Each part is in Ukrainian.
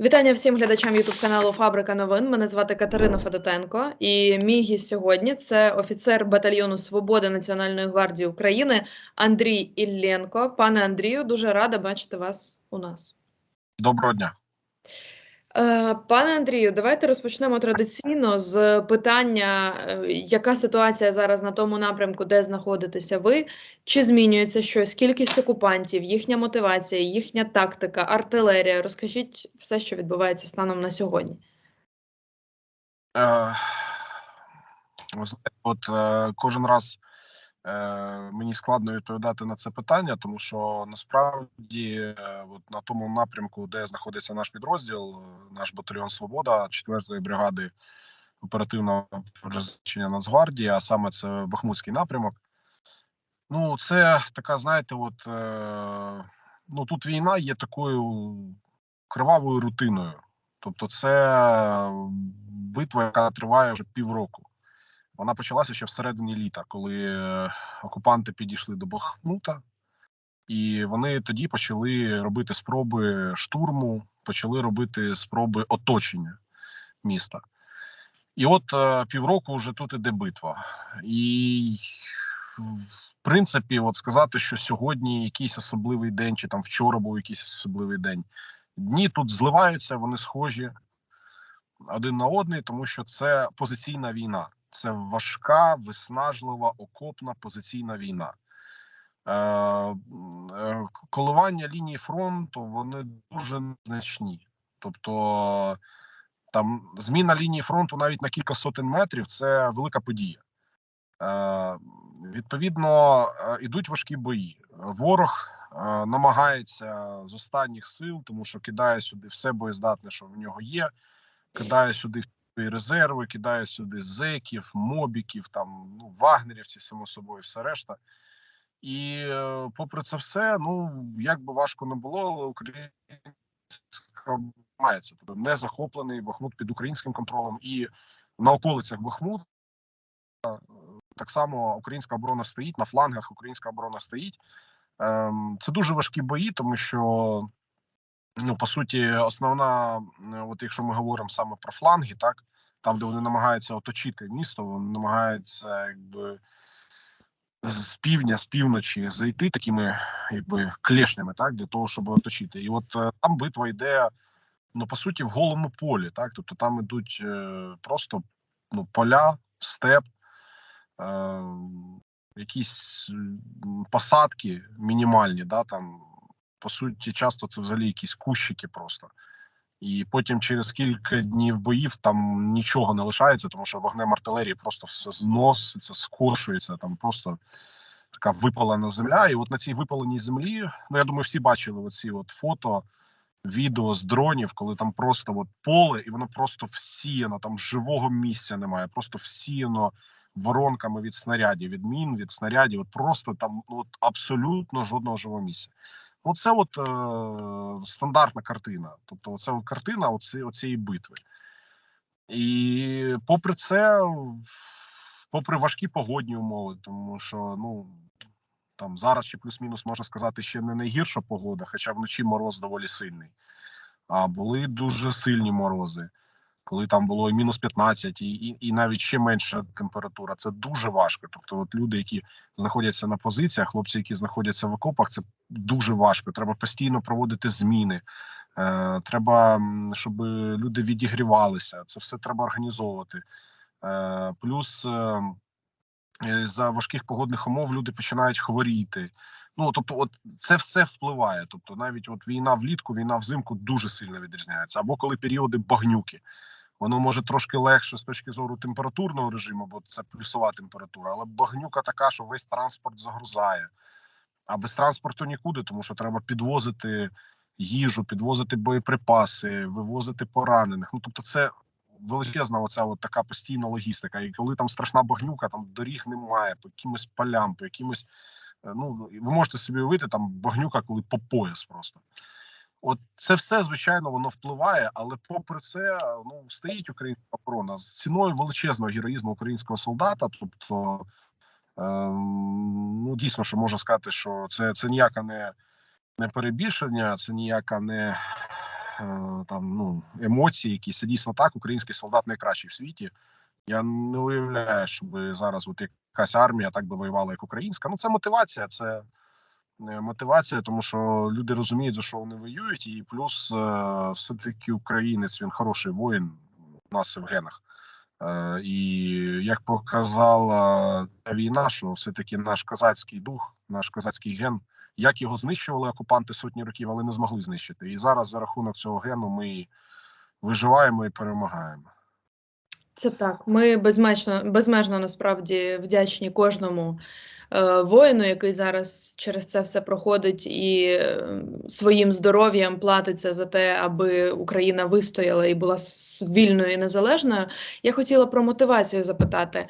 Вітання всім глядачам Ютуб каналу Фабрика новин. Мене звати Катерина Федотенко, і мій гість сьогодні це офіцер батальйону Свободи Національної гвардії України Андрій Ілленко. Пане Андрію, дуже рада бачити вас у нас. Доброго дня. Е, Пане Андрію, давайте розпочнемо традиційно з питання, е, яка ситуація зараз на тому напрямку, де знаходитеся ви? Чи змінюється щось? Кількість окупантів, їхня мотивація, їхня тактика, артилерія? Розкажіть все, що відбувається станом на сьогодні. Е, от кожен раз мені складно відповідати на це питання, тому що насправді, е, от на тому напрямку, де знаходиться наш підрозділ, е, наш батальйон Свобода 4-ї бригади оперативного призначення Нацгвардії, а саме це Бахмутський напрямок. Ну, це така, знаєте, от е, ну тут війна є такою кривавою рутиною. Тобто, це битва, яка триває вже півроку. Вона почалася ще всередині літа, коли е, окупанти підійшли до Бахмута, і вони тоді почали робити спроби штурму, почали робити спроби оточення міста. І от е, півроку вже тут іде битва. І в принципі, от сказати, що сьогодні якийсь особливий день, чи там вчора був якийсь особливий день. Дні тут зливаються, вони схожі один на одний, тому що це позиційна війна. Це важка, виснажлива, окопна позиційна війна. Е, е, коливання лінії фронту вони дуже незначні. Тобто там зміна лінії фронту навіть на кілька сотень метрів це велика подія. Е, Відповідно, ідуть важкі бої. Ворог намагається з останніх сил, тому що кидає сюди все боєздатне, що в нього є, кидає сюди свої резерви, кидає сюди зеків, мобіків, там ну вагнерівці, само собою, все решта. І е, попри це все, ну як би важко не було, але українська мається тобто не захоплений Бахмут під українським контролем і на околицях Бахмут. Так само українська оборона стоїть на флангах. Українська оборона стоїть. Ем, Це дуже важкі бої, тому що ну по суті, основна, от якщо ми говоримо саме про фланги, так там, де вони намагаються оточити місто, вони намагаються якби з півдня, з півночі зайти такими якби клешнями, так для того, щоб оточити. І от е, там битва йде. Ну, по суті, в голому полі, так тобто там ідуть е, просто ну поля, степ, е, якісь посадки мінімальні, да там по суті, часто це взагалі якісь кущики просто. І потім через кілька днів боїв там нічого не лишається, тому що вогнем артилерії просто все зноситься, скошується. Там просто така випалена земля. І от на цій випаленій землі, ну я думаю, всі бачили оці от фото, відео з дронів, коли там просто от поле, і воно просто всіяно, там живого місця немає, просто всіяно воронками від снарядів, від мін, від снарядів. От просто там ну, от абсолютно жодного живого місця. Оце от е, стандартна картина. Тобто, оце от картина оці, оцієї битви. І попри це, попри важкі погодні умови, тому що ну там зараз ще плюс-мінус можна сказати, ще не найгірша погода, хоча вночі мороз доволі сильний. А були дуже сильні морози коли там було і мінус 15, і, і і навіть ще менша температура. Це дуже важко. Тобто, от люди, які знаходяться на позиціях, хлопці, які знаходяться в окопах, це дуже важко. Треба постійно проводити зміни. Е, Треба, щоб люди відігрівалися. Це все треба організовувати. Е, Плюс е, за важких погодних умов люди починають хворіти. Ну тобто, от це все впливає. Тобто, навіть от війна влітку, війна взимку дуже сильно відрізняється. Або коли періоди багнюки. Воно може трошки легше з точки зору температурного режиму, бо це плюсова температура, але багнюка така, що весь транспорт загрузає. А без транспорту нікуди, тому що треба підвозити їжу, підвозити боєприпаси, вивозити поранених. Ну тобто, це величезна оця от така постійна логістика. І коли там страшна багнюка, там доріг немає, по якимось полям, по якимось. Е, ну ви можете собі уявити там багнюка, коли по пояс просто. От це все звичайно воно впливає, але попри це ну стоїть українська оборона з ціною величезного героїзму українського солдата. Тобто, е, ну дійсно, що можна сказати, що це це ніяка не не перебільшення, це ніяка не там ну емоції, якісь це дійсно так. Український солдат найкращий в світі. Я не уявляю, щоб зараз от якась армія так би воювала, як українська. Ну це мотивація, це е, мотивація, тому що люди розуміють, за що вони воюють, і плюс е, все таки українець він хороший воїн. У нас це в генах. Е, і як показала ця війна, що все-таки наш козацький дух, наш козацький ген, як його знищували окупанти сотні років, але не змогли знищити. І зараз за рахунок цього гену ми виживаємо і перемагаємо. Це так. Ми безмежно, безмежно насправді вдячні кожному е, воїну, який зараз через це все проходить, і е, своїм здоров'ям платиться за те, аби Україна вистояла і була вільною і незалежною. Я хотіла про мотивацію запитати.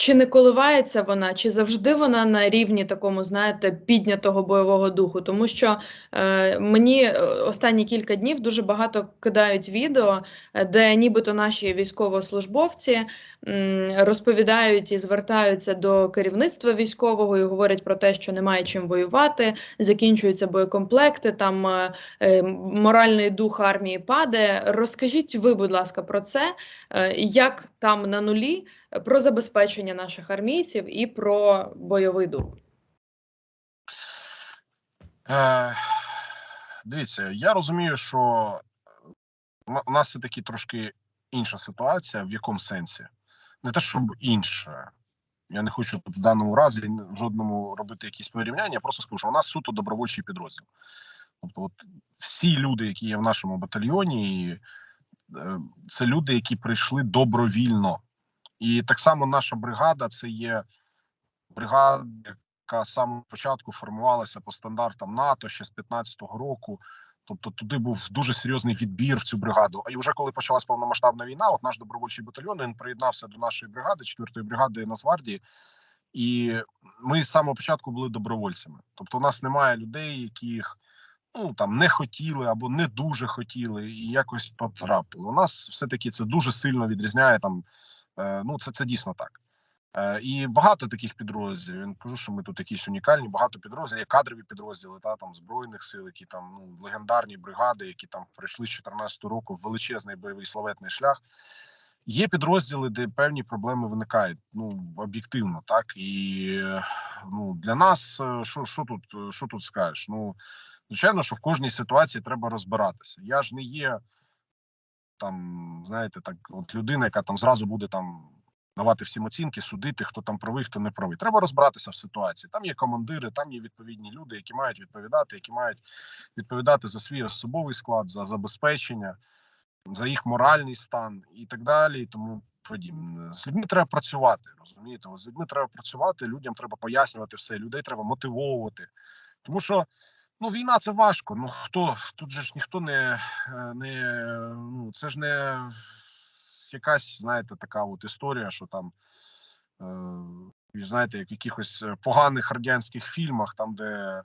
Чи не коливається вона, чи завжди вона на рівні такому, знаєте, піднятого бойового духу? Тому що е, мені е, останні кілька днів дуже багато кидають відео, е, де нібито наші військовослужбовці м, розповідають і звертаються до керівництва військового і говорять про те, що немає чим воювати, закінчуються боєкомплекти, там е, е, моральний дух армії падає. Розкажіть ви, будь ласка, про це, е, як там на нулі, про забезпечення наших армійців і про бойовий дух. Е, дивіться, я розумію, що у нас все таки трошки інша ситуація. В якому сенсі? Не те, щоб інша. Я не хочу в даному разі жодному робити якісь порівняння. Я просто скажу, що у нас суто добровольчий підрозділ. Тобто, от всі люди, які є в нашому батальйоні, е, це люди, які прийшли добровільно. І так само наша бригада це є бригада, яка з самого початку формувалася по стандартам НАТО ще з 15-го року. Тобто туди був дуже серйозний відбір в цю бригаду. І вже коли почалась повномасштабна війна, от наш добровольчий батальйон він приєднався до нашої бригади, 4-ї бригади Нацгвардії, і ми з самого початку були добровольцями. Тобто, у нас немає людей, яких ну там не хотіли або не дуже хотіли, і якось потрапили. У нас все таки це дуже сильно відрізняє там. Е, ну, це це дійсно так. Е, і багато таких підрозділів. Я не кажу, що ми тут якісь унікальні, багато підрозділів, є кадрові підрозділи, та там збройних сил, які там ну легендарні бригади, які там пройшли з 14 року в величезний бойовий славетний шлях. Є підрозділи, де певні проблеми виникають. Ну об'єктивно, так і ну для нас е, що що тут що тут скажеш? Ну звичайно, що в кожній ситуації треба розбиратися. Я ж не є там, знаєте, так, от людина, яка там зразу буде там давати всім оцінки, судити, хто там правий, хто не правий. Треба розбиратися в ситуації. Там є командири, там є відповідні люди, які мають відповідати, які мають відповідати за свій особовий склад, за забезпечення, за їх моральний стан і так далі. Тому подібне. З людьми треба працювати. Розумієте, з людьми треба працювати, людям треба пояснювати все, людей треба мотивовувати, тому що. Ну, війна це важко. Ну хто тут же ж ніхто не е, не ну це ж не якась, знаєте, така от історія, що там е, знаєте, як в якихось е, поганих радянських фільмах, там де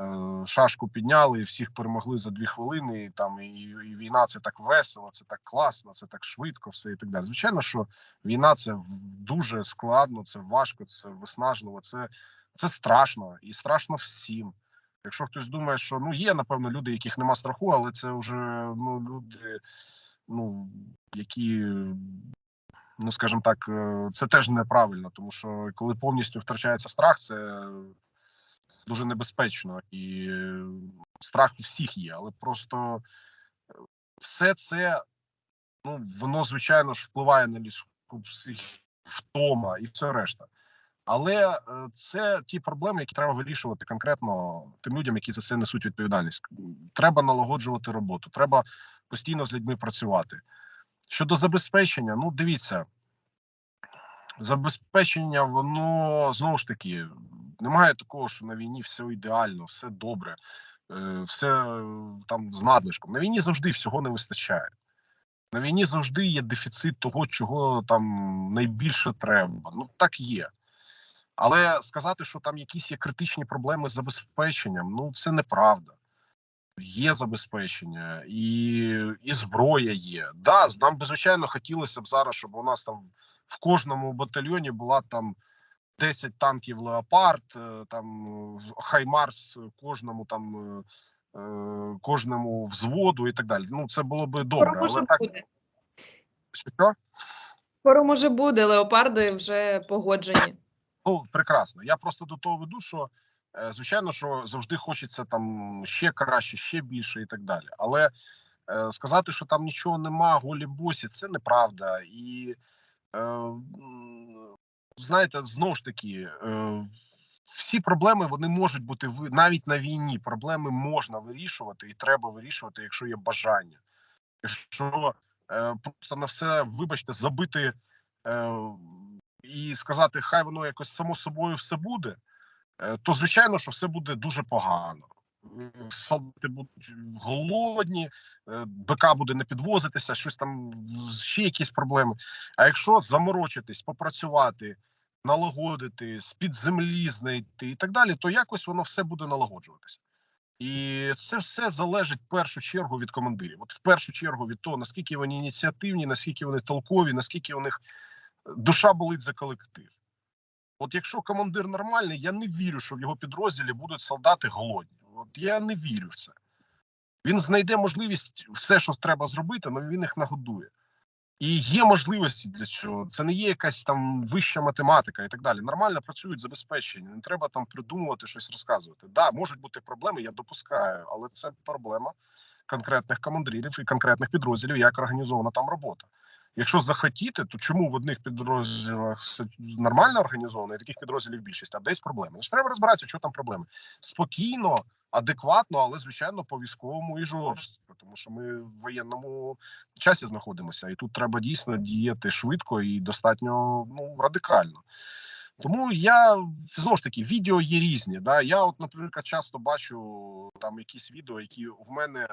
е, шашку підняли і всіх перемогли за дві хвилини. І там і, і війна це так весело, це так класно, це так швидко, все і так далі. Звичайно, що війна це дуже складно, це важко, це виснажливо, це, це страшно і страшно всім. Якщо хтось думає, що ну є напевно люди, яких нема страху, але це вже ну люди, ну які, ну скажімо так, е, це теж неправильно, тому що коли повністю втрачається страх, це дуже небезпечно і страх у всіх є, але просто все це ну воно звичайно ж впливає на людську психіку, втома і все решта. Але е, це ті проблеми, які треба вирішувати конкретно тим людям, які за це несуть відповідальність. Треба налагоджувати роботу, треба постійно з людьми працювати. Щодо забезпечення, ну дивіться, забезпечення, воно знову ж таки немає такого, що на війні все ідеально, все добре, е, все там з надлишком. На війні завжди всього не вистачає. На війні завжди є дефіцит того, чого там найбільше треба. Ну так є. Але сказати, що там якісь є критичні проблеми з забезпеченням, ну це неправда. Є забезпечення і і зброя є. Да, нам би звичайно хотілося б зараз, щоб у нас там в кожному батальйоні була там 10 танків Леопард, там Хаймарс кожному там е, кожному взводу і так далі. Ну це було би Скоро добре, може але так буде. що? Скоро може буде, леопарди вже погоджені. Ну, прекрасно. Я просто до того веду, що е, звичайно, що завжди хочеться там ще краще, ще більше і так далі. Але е, сказати, що там нічого нема, голі босі, це неправда. І е, знаєте, знову ж таки, всі проблеми вони можуть бути навіть на війні. Проблеми можна вирішувати і треба вирішувати, якщо є бажання. Якщо просто на все, вибачте, забити. І сказати, хай воно якось само собою все буде, е, то звичайно, що все буде дуже погано. Солдати будуть голодні, е, БК буде не підвозитися, щось там ще якісь проблеми. А якщо заморочитись, попрацювати, налагодити, з під землі знайти і так далі, то якось воно все буде налагоджуватися. І це все залежить в першу чергу від командирів. От в першу чергу від того, наскільки вони ініціативні, наскільки вони толкові, наскільки у них душа болить за колектив. От якщо командир нормальний, я не вірю, що в його підрозділі будуть солдати голодні. От я не вірю в це. Він знайде можливість все, що треба зробити, але він їх нагодує. І є можливості для цього. Це не є якась там вища математика і так далі. Нормально працюють забезпечення. Не треба там придумувати щось розказувати. Да, можуть бути проблеми, я допускаю, але це проблема конкретних командирів і конкретних підрозділів, як організована там робота. Якщо захотіти, то чому в одних підрозділах все нормально організовано, і таких підрозділів більшість, а десь проблеми? Значить, треба розбиратися, що там проблеми. Спокійно, адекватно, але звичайно по військовому і жорстко, тому що ми в воєнному часі знаходимося, і тут треба дійсно діяти швидко і достатньо ну радикально. Тому я знову ж таки відео є різні. Да? Я, от, наприклад, часто бачу там якісь відео, які в мене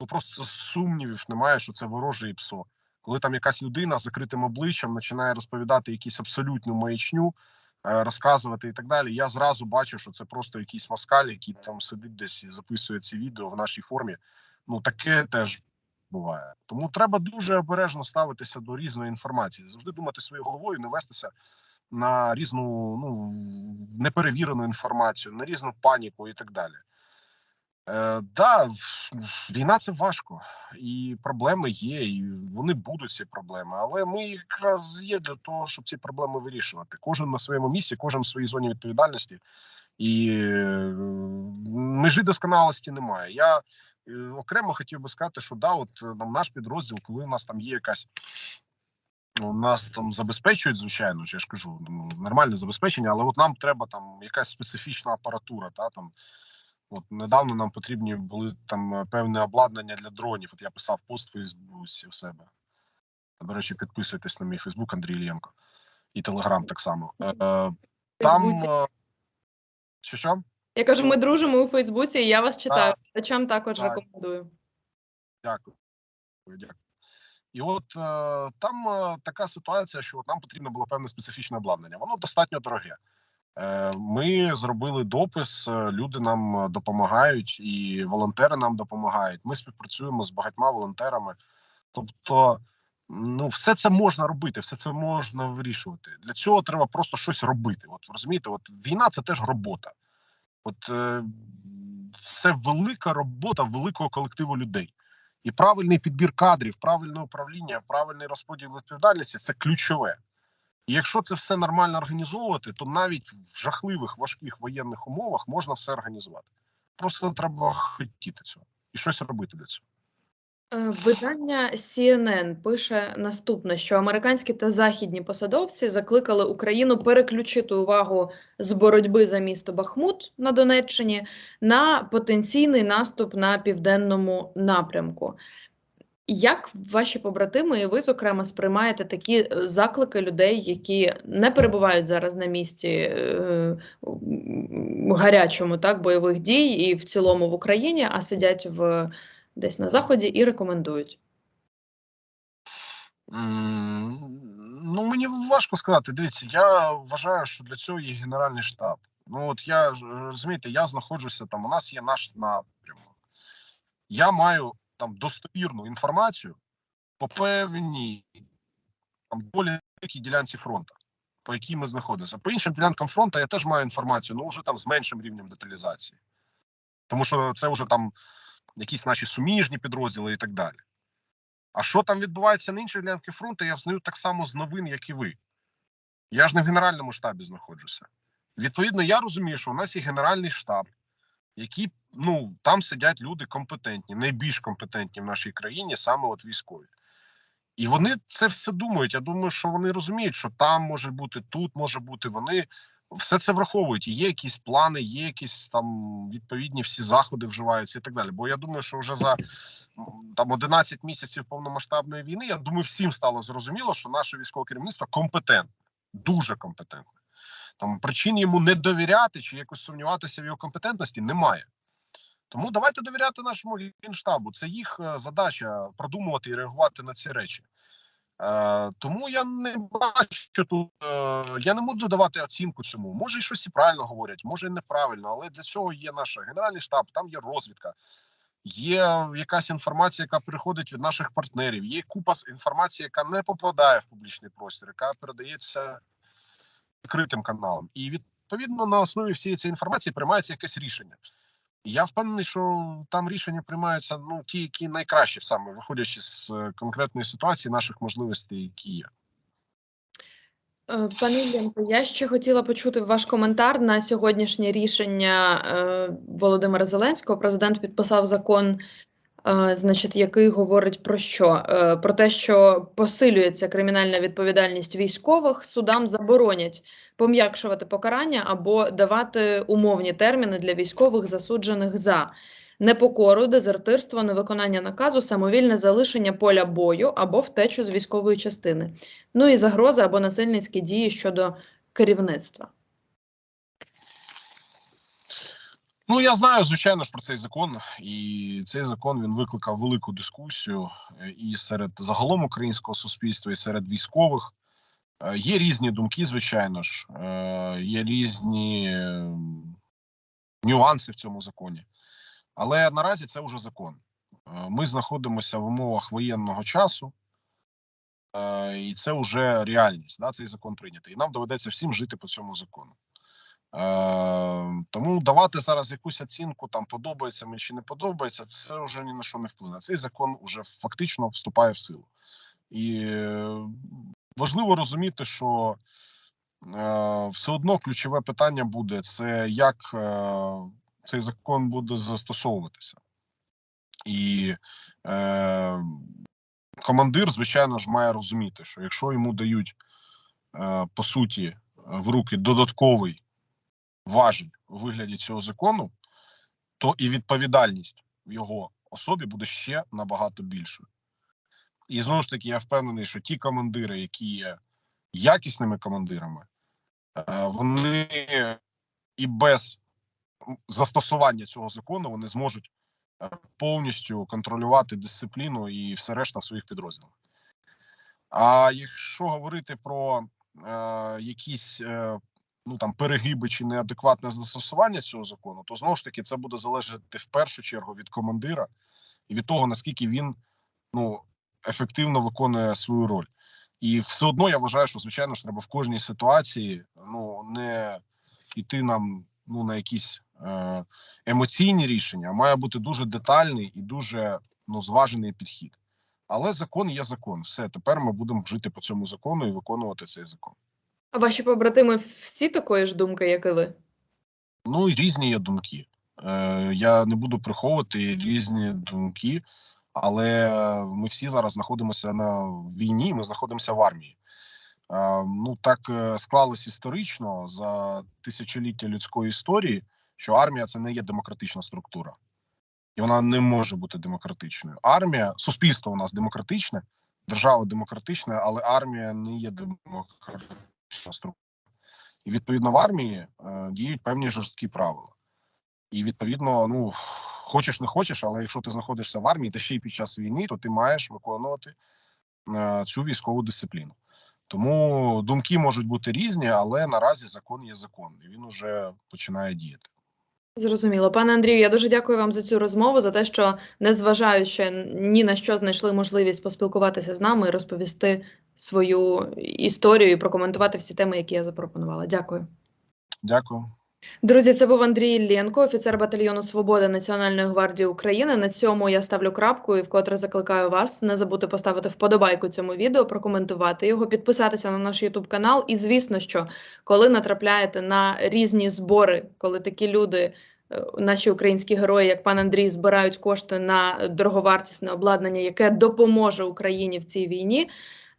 ну просто сумнівів немає, що це вороже і псо. Коли там якась людина з закритим обличчям починає розповідати якісь абсолютну маячню, е, розказувати і так далі. Я зразу бачу, що це просто якийсь москаль, який там сидить десь і записує ці відео в нашій формі. Ну таке теж буває. Тому треба дуже обережно ставитися до різної інформації, завжди думати своєю головою, не вестися на різну ну неперевірену інформацію, на різну паніку і так далі. Е, да, війна це важко, і проблеми є, і вони будуть ці проблеми. Але ми якраз є для того, щоб ці проблеми вирішувати. Кожен на своєму місці, кожен в своїй зоні відповідальності, і е, межі досконалості немає. Я е, окремо хотів би сказати, що да, от там наш підрозділ, коли у нас там є якась. У нас там забезпечують, звичайно, я ж кажу, ну, нормальне забезпечення, але от нам треба там якась специфічна апаратура, та там От недавно нам потрібні були там е, певне обладнання для дронів. От я писав пост в Фейсбуці в себе. До речі, підписуйтесь на мій Фейсбук Андрій Ільєнко і Телеграм так само. Е, е, там що що? Я кажу, ми дружимо у Фейсбуці, і я вас читаю. Так. Також Так. рекомендую. Дякую. Дякую. І от там така ситуація, що от нам потрібно було певне специфічне обладнання. Воно достатньо дороге. Е, Ми зробили допис, е, люди нам е, допомагають, і волонтери нам допомагають. Ми співпрацюємо з багатьма волонтерами. Тобто, ну, все це можна робити, все це можна вирішувати. Для цього треба просто щось робити. От розумієте, от війна це теж робота. От це велика робота великого колективу людей. І правильний підбір кадрів, правильне управління, правильний розподіл відповідальності це ключове. Якщо це все нормально організовувати, то навіть в жахливих важких воєнних умовах можна все організувати. Просто треба хотіти цього і щось робити для цього. Е, Видання CNN пише наступне, що американські та західні посадовці закликали Україну переключити увагу з боротьби за місто Бахмут на Донеччині на потенційний наступ на південному напрямку. Як ваші побратими і ви, зокрема, сприймаєте такі е, заклики людей, які не перебувають зараз на місці е, гарячому так бойових дій і в цілому в Україні, а сидять в десь на заході і рекомендують? Ну мені важко сказати. Дивіться, я вважаю, що для цього є генеральний штаб. Ну от я розумієте, я знаходжуся там. У нас є наш напрямок. Я маю там достовірну інформацію по певній там доволі великій ділянці фронту, по якій ми знаходимося. По іншим ділянкам фронту я теж маю інформацію, ну вже там з меншим рівнем деталізації. тому що це вже там якісь наші суміжні підрозділи і так далі. А що там відбувається на іншій ділянці фронту, я взнаю так само з новин, як і ви. Я ж не в генеральному штабі знаходжуся. Відповідно, я розумію, що у нас є генеральний штаб, які ну там сидять люди компетентні, найбільш компетентні в нашій країні, саме от військові. І вони це все думають. Я думаю, що вони розуміють, що там може бути, тут може бути. Вони все це враховують. Є якісь плани, є якісь там відповідні всі заходи вживаються і так далі. Бо я думаю, що вже за там 11 місяців повномасштабної війни, я думаю, всім стало зрозуміло, що наше військове керівництво компетентне, дуже компетентне. Там причин йому не довіряти чи якось сумніватися в його компетентності немає. Тому давайте довіряти нашому генштабу. Це їх е, задача продумувати і реагувати на ці речі. Е, тому я не бачу тут. Е, я не буду давати оцінку цьому. Може, і щось і правильно говорять, може і неправильно, але для цього є наш генеральний штаб, там є розвідка, є якась інформація, яка приходить від наших партнерів. Є купа інформації, яка не попадає в публічний простір, яка передається відкритим каналом. І відповідно на основі всієї цієї інформації приймається якесь рішення. Я впевнений, що там рішення приймаються ну ті, які найкращі саме виходячи з е, конкретної ситуації, наших можливостей, які є. Е, Пане Іллєнко, я ще хотіла почути ваш коментар на сьогоднішнє рішення е, Володимира Зеленського. Президент підписав закон, значить, який говорить про що? Е, Про те, що посилюється кримінальна відповідальність військових, судам заборонять пом'якшувати покарання або давати умовні терміни для військових, засуджених за непокору, дезертирство, невиконання наказу, самовільне залишення поля бою або втечу з військової частини. Ну і загрози або насильницькі дії щодо керівництва. Ну я знаю, звичайно ж, про цей закон, і цей закон він викликав велику дискусію е, і серед загалом українського суспільства, і серед військових. Е, Є різні думки, звичайно ж, е, є різні е, нюанси в цьому законі. Але наразі це вже закон. Ми знаходимося в умовах воєнного часу, і це вже реальність. Да, цей закон прийнятий. І нам доведеться всім жити по цьому закону. Е, тому давати зараз якусь оцінку, там подобається мені чи не подобається, це вже ні на що не вплине. Цей закон вже фактично вступає в силу. І важливо розуміти, що е, все одно ключове питання буде: це як е, цей закон буде застосовуватися. І е, командир, звичайно ж, має розуміти, що якщо йому дають е, по суті в руки додатковий важіль у вигляді цього закону, то і відповідальність в його особі буде ще набагато більшою. І знову ж таки, я впевнений, що ті командири, які є якісними командирами, е, вони і без застосування цього закону вони зможуть е, повністю контролювати дисципліну і все решта в своїх підрозділах. А якщо говорити про е, якісь е, ну там перегиби чи неадекватне застосування цього закону, то знову ж таки це буде залежати в першу чергу від командира і від того наскільки він ну ефективно виконує свою роль. І все одно я вважаю, що звичайно ж треба в кожній ситуації ну не йти нам ну на якісь е, емоційні рішення, а має бути дуже детальний і дуже ну зважений підхід. Але закон є закон. Все тепер ми будемо жити по цьому закону і виконувати цей закон. А ваші побратими всі такої ж думки, як і ви? Ну різні є думки. Е, я не буду приховувати різні думки, але ми всі зараз знаходимося на війні. Ми знаходимося в армії. Е, ну так е, склалось історично за тисячоліття людської історії, що армія це не є демократична структура, і вона не може бути демократичною. Армія, суспільство у нас демократичне, держава демократична, але армія не є демократична структура. І відповідно в армії е, діють певні жорсткі правила. І відповідно, ну хочеш не хочеш, але якщо ти знаходишся в армії, та ще й під час війни, то ти маєш виконувати е, цю військову дисципліну. Тому думки можуть бути різні, але наразі закон є закон, і він уже починає діяти. Зрозуміло. Пане Андрію, я дуже дякую вам за цю розмову, за те, що незважаючи ні на що знайшли можливість поспілкуватися з нами і розповісти свою історію і прокоментувати всі теми, які я запропонувала. Дякую. Дякую. Друзі, це був Андрій Іллєнко, офіцер батальйону Свобода Національної гвардії України. На цьому я ставлю крапку і вкотре закликаю вас не забути поставити вподобайку цьому відео, прокоментувати його, підписатися на наш Ютуб канал. І звісно, що коли натрапляєте на різні збори, коли такі люди. е, Наші українські герої, як пан Андрій, збирають кошти на дороговартісне обладнання, яке допоможе Україні в цій війні.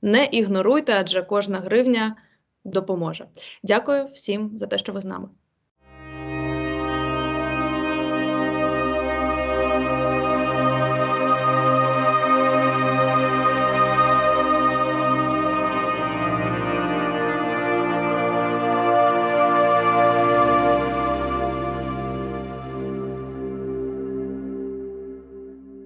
Не ігноруйте, адже кожна гривня допоможе. Дякую всім за те, що ви з нами.